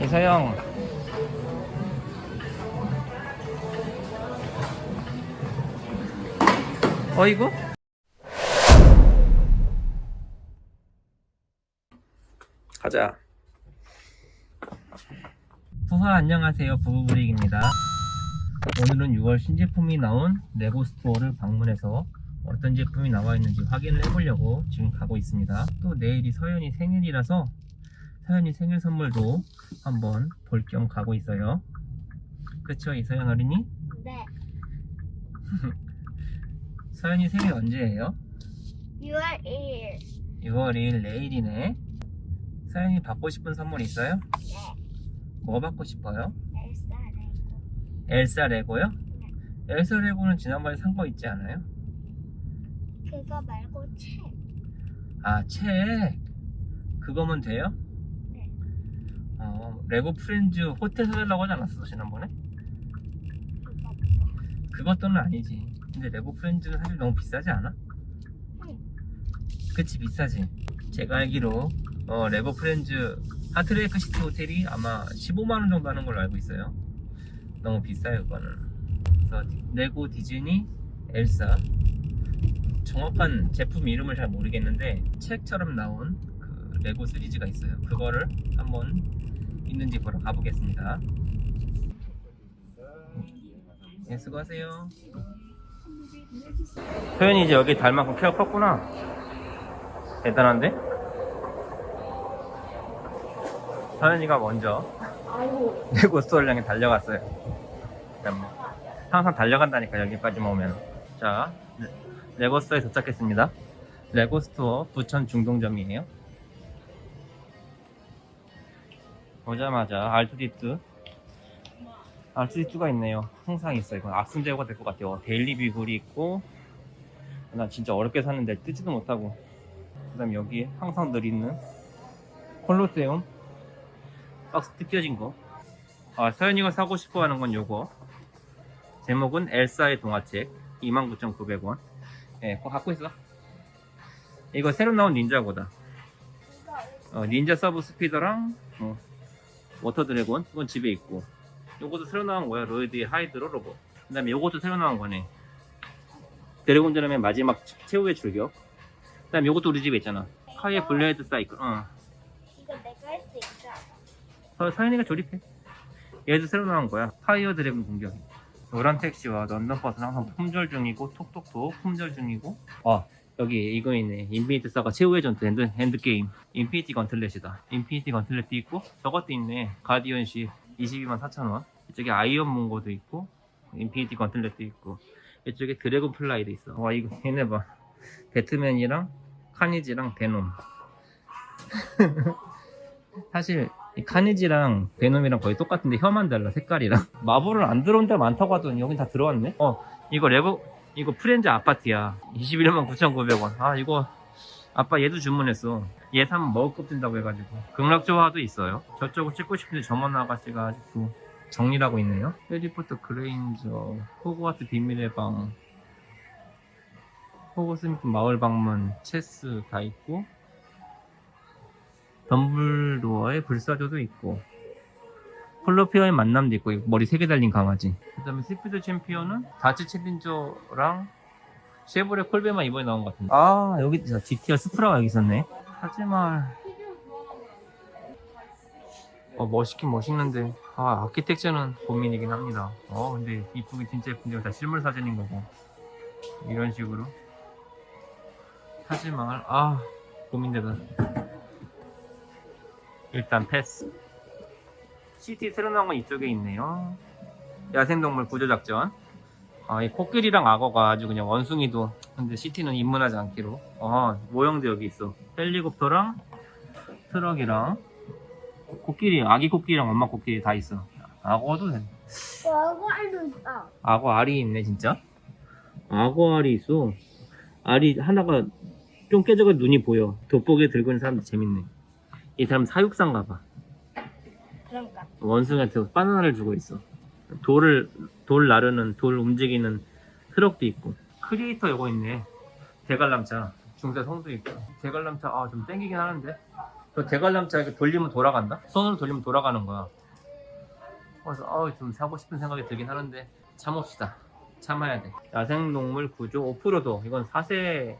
이서영. 어이구? 가자. 부하 안녕하세요. 부부브릭입니다. 오늘은 6월 신제품이 나온 레고 스토어를 방문해서 어떤 제품이 나와 있는지 확인을 해보려고 지금 가고 있습니다. 또 내일이 서연이 생일이라서 서연이 생일 선물도 한번 볼 겸 가고 있어요 그쵸 이서연 어린이? 네. 서연이 생일 언제예요? 6월 1일. 6월 2일 내일이네 서연이 받고 싶은 선물 있어요? 네. 뭐 받고 싶어요? 엘사 레고. 엘사 레고요? 엘사 레고는 지난번에 산 거 있지 않아요? 그거 말고 책. 아, 책. 그거면 돼요? 네. 어, 레고 프렌즈 호텔 사달라고 하지 않았어, 지난번에? 그것도는 아니지. 근데 레고 프렌즈는 사실 너무 비싸지 않아? 응. 그치, 비싸지. 제가 알기로, 어, 레고 프렌즈 하트레이크 시티 호텔이 아마 15만원 정도 하는 걸로 알고 있어요. 너무 비싸요, 그거는. 그래서 디- 레고 디즈니 엘사. 정확한 제품 이름을 잘 모르겠는데, 책처럼 나온 그 레고 시리즈가 있어요. 그거를 한번 있는지 보러 가보겠습니다. 네, 수고하세요. 소연이 이제 여기 달 만큼 키가 컸구나. 대단한데? 서연이가 먼저 store를 향해 달려갔어요. 그다음에 항상 달려간다니까 여기까지만 오면. 자, 레- 레고 store에 도착했습니다. 레고 store 부천 중동점이에요. 오자마자 R2D2 R2D2가 있네요. 항상 있어요. 이건 악성재고가 될 것 같아요. 데일리 뷰글이 있고 나 진짜 어렵게 샀는데 뜨지도 못하고 그 다음에 여기 항상 늘 있는 콜로세움 박스 뜯겨진 거. 아, 서연이가 사고 싶어 하는 건 요거. 제목은 엘사의 동화책. 29,900원. 예, 갖고 있어. 이거 새로 나온 닌자고다. 어, 닌자 서브 스피더랑, 어, 워터 드래곤. 이건 집에 있고. 요것도 새로 나온 거야. 로이드의 하이드로 로봇. 그 다음에 요것도 새로 나온 거네. 드래곤 드럼의 마지막 최후의 출격. 그 다음에 요것도 우리 집에 있잖아. 카이의 블레이드 사이클. 어. 이거 내가 할 수 있어. 서, 서연이가 조립해. 얘도 새로 나온 거야. 파이어 드래곤 공격. 노란 택시와 런던 버스는 항상 품절 중이고 톡톡톡 품절 중이고. 아 여기 이거 있네. 인피니트 사가 최후의 전투 엔드, 엔드 게임. 인피니티 건틀렛이다. 인피니티 건틀렛도 있고 저것도 있네. 가디언즈 22만 4천 원. 이쪽에 아이언 몽거도 있고 인피니티 건틀렛도 있고 이쪽에 드래곤 플라이도 있어. 와 이거 얘네 봐. 배트맨이랑 카니지랑 베놈. 사실 이 카니지랑 베놈이랑 거의 똑같은데 혀만 달라 색깔이랑 마블은 안 들어온 데 많다고 하더니 여긴 다 들어왔네 어 이거 레고 이거 프렌즈 아파트야. 21만 9,900원. 아 이거 아빠 얘도 주문했어. 얘 사면 먹을 것 든다고 해가지고. 극락조화도 있어요. 저쪽을 찍고 싶은데 점원 아가씨가 아직도 정리를 하고 있네요. 해리포터 그레인저 호그와트 비밀의 방 호그스미드 마을 방문 체스 다 있고 덤블도어의 불사조도 있고 플러피와의 만남도 있고 머리 세 개 달린 강아지. 그 다음에 스피드 챔피언은 닷지 챌린저랑 쉐보레 콜벳만 이번에 나온 것 같은데. 아 여기 GTR 수프라가 여기 있었네. 하지만 어 멋있긴 멋있는데 아 아키텍처는 고민이긴 합니다. 어 근데 이쁘긴 진짜 예쁜데 다 실물 사진인 거고. 이런 식으로. 하지만 아 고민되다. 일단 패스. CT 새로 나온 건 이쪽에 있네요. 야생동물 구조작전. 아, 이 코끼리랑 악어가 아주 그냥 원숭이도. 근데 CT는 입문하지 않기로. 아, 모형도 여기 있어. 헬리콥터랑 트럭이랑 코끼리, 아기 코끼리랑 엄마 코끼리 다 있어. 악어도 돼. 악어 알도 있다. 악어 알이 있네, 진짜. 악어 알이 있어. 알이 하나가 좀 깨져가 눈이 보여. 돋보기 들고 있는 사람도 재밌네. 이 사람 사육사인가 봐. 원숭이한테 바나나를 주고 있어. 돌을 돌 나르는 돌 움직이는 트럭도 있고 크리에이터 요거 있네. 대관람차 중세 성도 있고 대관람차 아 좀 땡기긴 하는데 그 대관람차 이렇게 돌리면 돌아간다? 손으로 돌리면 돌아가는 거야. 그래서 어우 좀 사고 싶은 생각이 들긴 하는데 참읍시다. 참아야 돼. 야생동물 구조 오프로도 이건 4세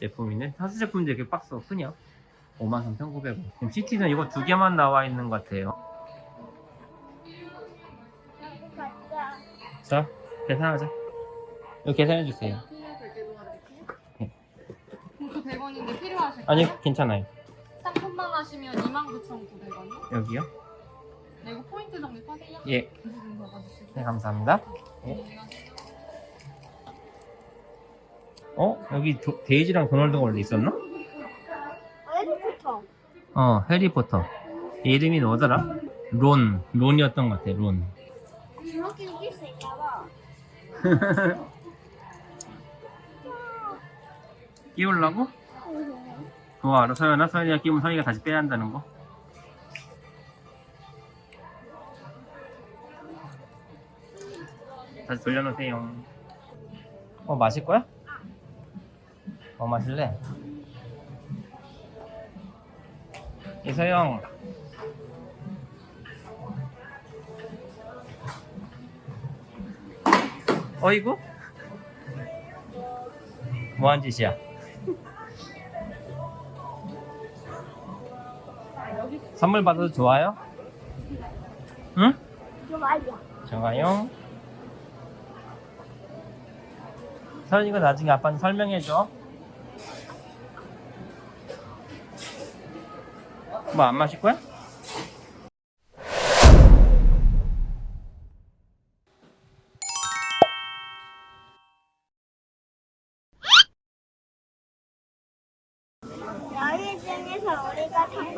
제품이네. 4세 제품인데 이렇게 박스가 크냐? 53,900원. 지금 시티는 이거 두 개만 나와 있는 것 같아요. 자. 자, 계산하자. 이거 계산해 주세요. 네. 그 100원인데 필요하실까요? 아니, 괜찮아요. 상품만 하시면 29,900원이요? 여기요? 네, 이거 포인트 적립하세요? 예. 네, 감사합니다. 네. 어? 여기 도- 데이지랑 도널드가 원래 있었나? 어디부터? 어, 해리포터. 이름이 뭐더라? 론. 론이었던 것 같아, 론. 끼우려고? 그거 알아, 서연아? 서연이가 끼우면 서연이가 다시 빼야 한다는 거? 다시 돌려놓으세요. 어, 마실 거야? 뭐 마실래? 이서영. 어이구? 뭐한 짓이야? 선물 받아도 좋아요? 응? 좋아요. 좋아요. 서연이가 나중에 아빠한테 설명해줘. 뭐 안 마실 거야?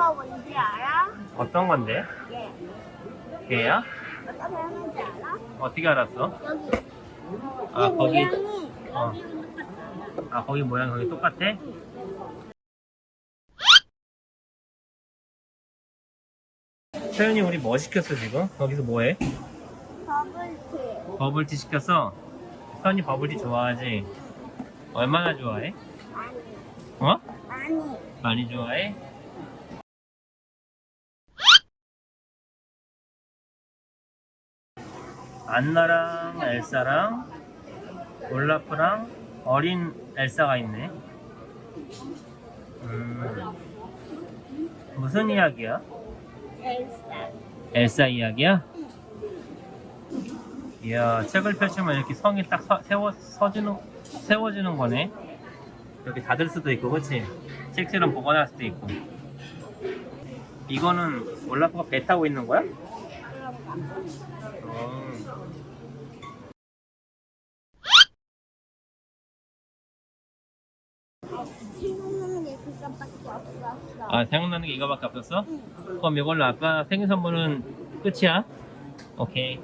거 뭔지 알아? 어떤 건데? 예. 걔야? 어떤 모양인지 알아? 어떻게 알았어? 여기. 아, 이 거기. 모양이 어. 여기랑 똑같아. 아, 거기 모양 거기 똑같아? 서연이 우리 뭐 시켰어 지금? 거기서 뭐해? 버블티. 버블티 시켰어? 서연이 버블티 좋아하지? 얼마나 좋아해? 아니. 어? 아니. 많이 좋아해? 안나랑 엘사랑 올라프랑 어린 엘사가 있네. 음, 무슨 이야기야? 엘사. 엘사 이야기야? 이야, 책을 펼치면 이렇게 성이 딱 서, 세워, 서지는, 세워지는 거네. 이렇게 닫을 수도 있고, 그치? 책처럼 보관할 수도 있고. 이거는 올라프가 배 타고 있는 거야? 어. 생각나는 게 그것밖에 없었어. 아, 생각나는 게 이거밖에 없었어? 그럼 이걸로 아까 생일 선물은 끝이야? 오케이.